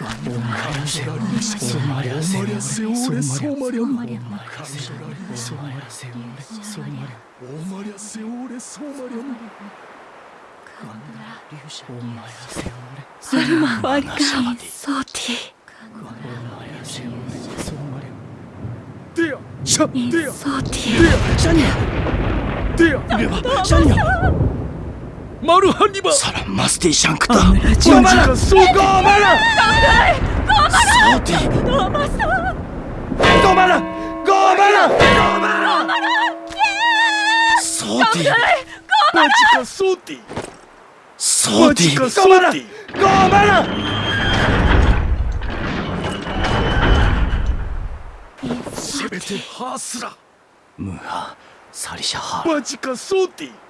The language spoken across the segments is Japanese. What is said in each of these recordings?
Somalia, Somalia, Somalia, Somalia, Somalia, Somalia, Somalia, アルマワリカイソーティディアシャディアソーティディアシャニアディアシャニアマルハニバサラマステシャンクタママサママママママママハハサリシャハマジソティ。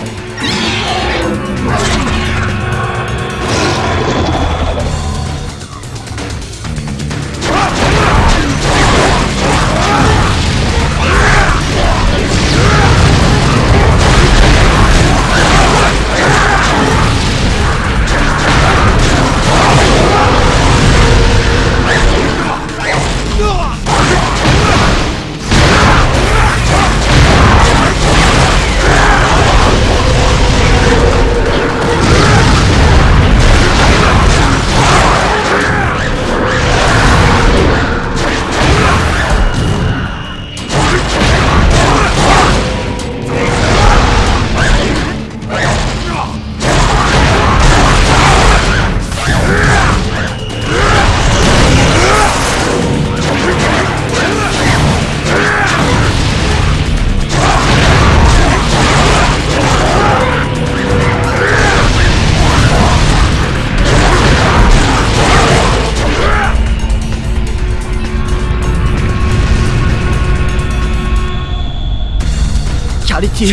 ラ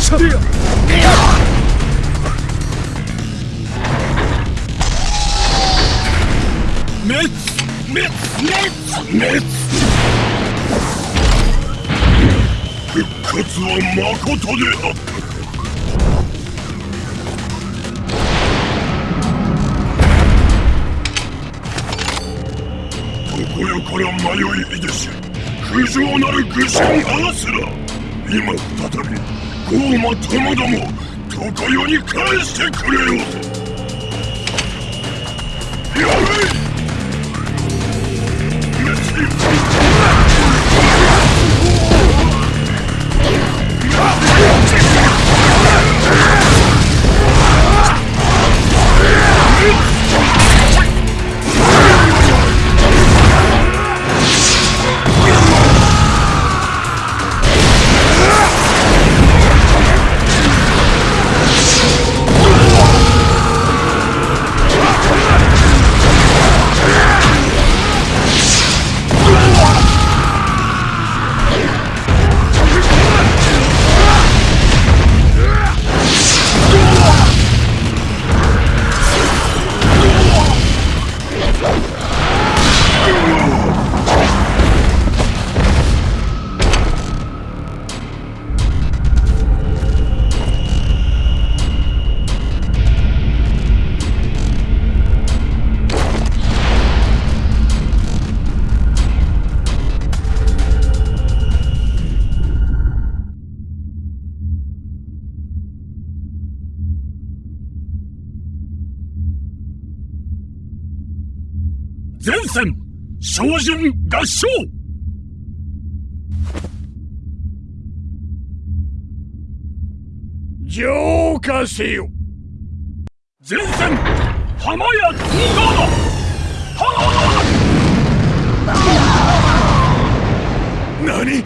シャデヤ滅滅滅滅復活は誠であったから迷いいでし不浄なる愚神アースラ今再びゴーマともども常世に返してくれよ。やれ精進合唱。浄化せよ。前線浜屋東川何？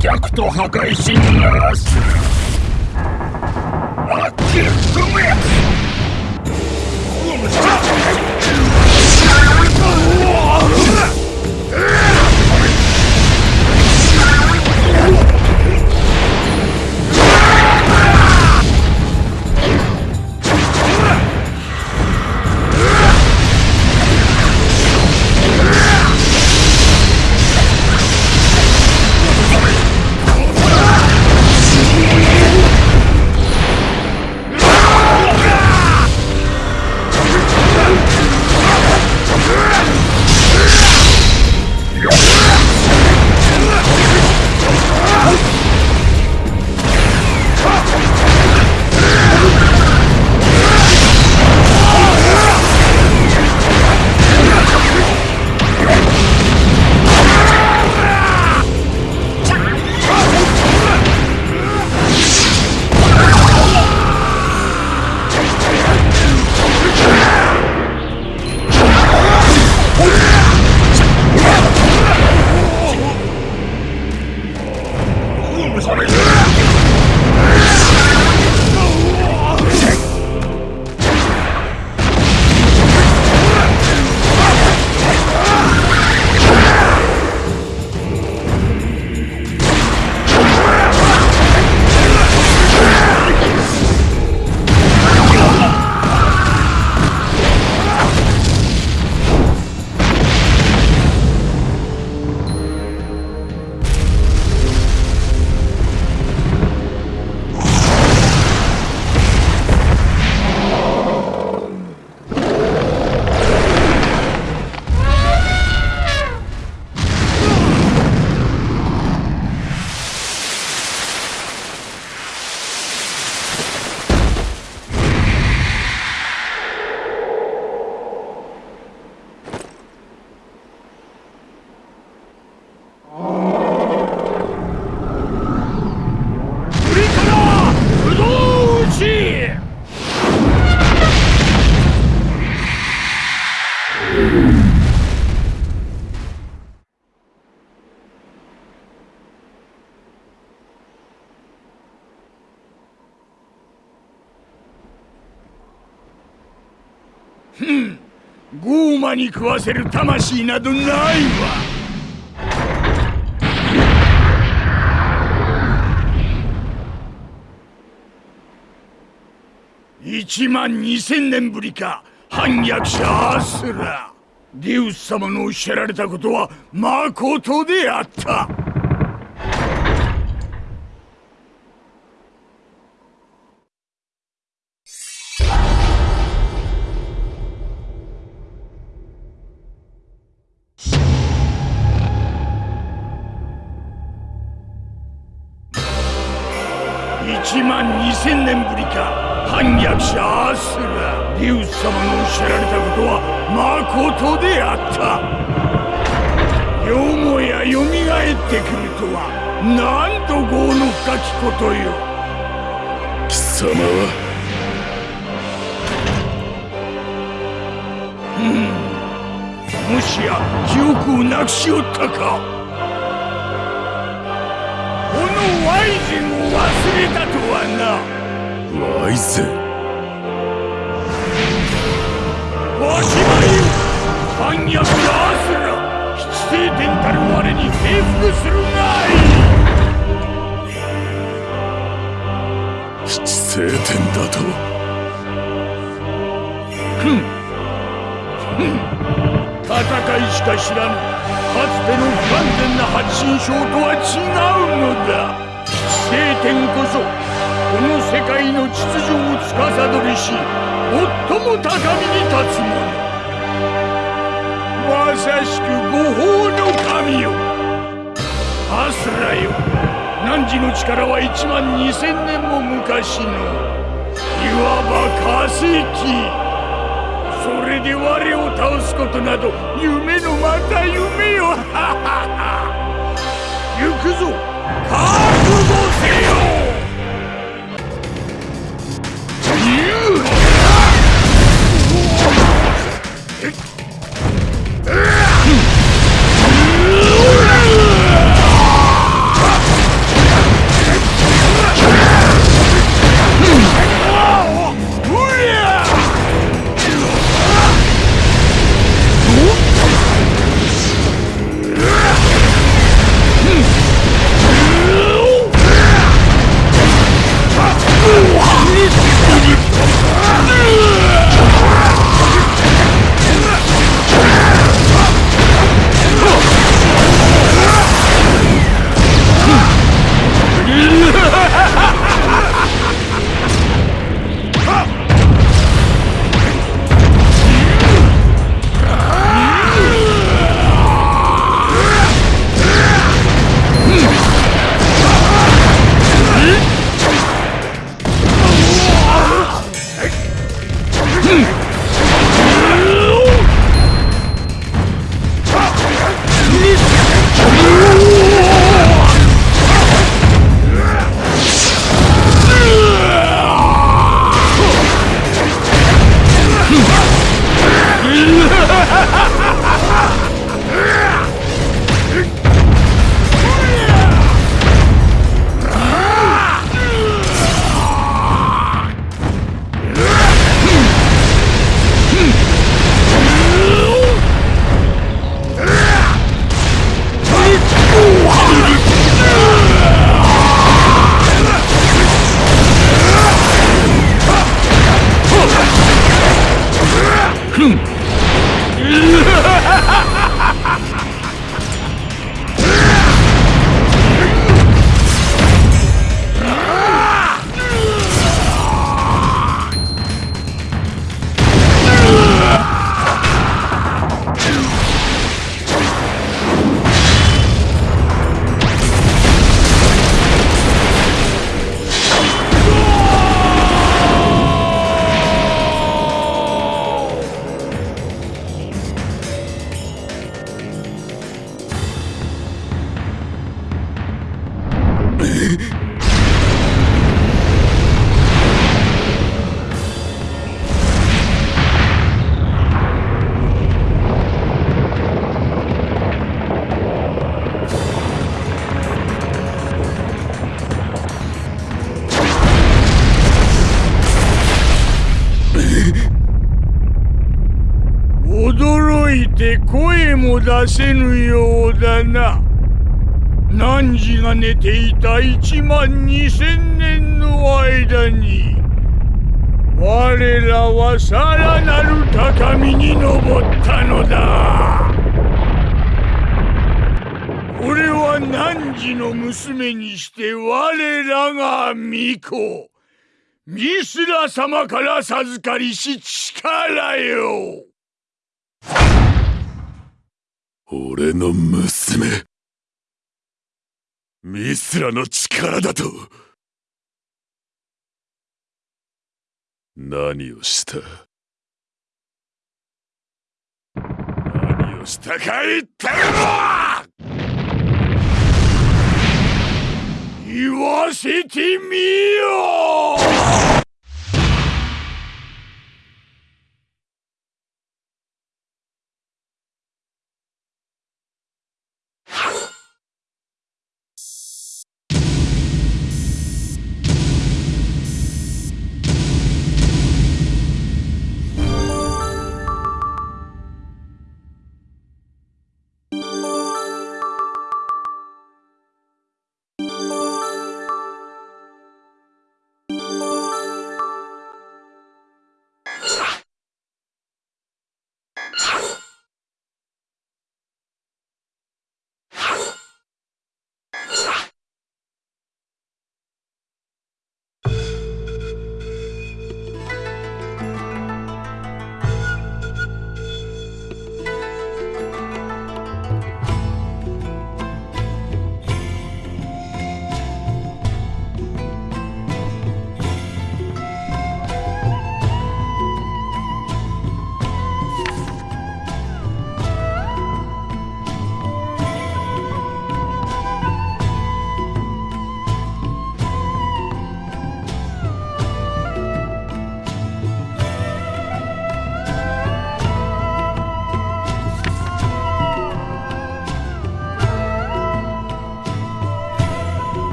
弱と破壊しならすあっち踏めに食わせる魂などないわ。1万2000年ぶりか反逆者アスラ。デウス様のおっしゃられたことはまことであった。1万2000年ぶりか。反逆者アスラデウス様のおっしゃられたことはまことであった。よもやよみがえってくるとは。なんと業の深きことよ。貴様は。うん。もしや記憶をなくしおったか。このワイズン忘れたとはな。ワイズわしまよ反逆者アスラ。七聖天たる我に平服するがい。い七聖天だと。戦いしか知らぬ。かつての不完全な八神将とは違うのだ。七聖天こそこの世界の秩序を司りし最も高みに立つ者。まさしく五法の神よ。アスラよ。汝の力は1万2000年も昔の。いわば化石。それで我を倒すことなど夢のまた夢よ。行くぞ。覚悟て声も出せぬようだな。汝が寝ていた1万2000年の間に我らはさらなる高みに登ったのだ。これは汝の娘にして我らが巫女。ミスラ様から授かりし力よ。俺の娘。ミスラの力だと。何をした？何をしたか言ってみろ言わせてみよ！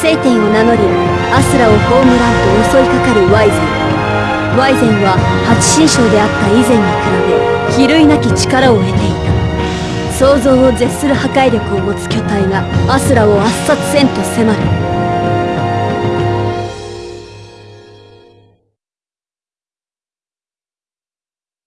聖天を名乗りアスラを葬らんと襲いかかるワイゼンワイゼンは八神将であった以前に比べ比類なき力を得ていた。想像を絶する破壊力を持つ巨体がアスラを圧殺せんと迫る。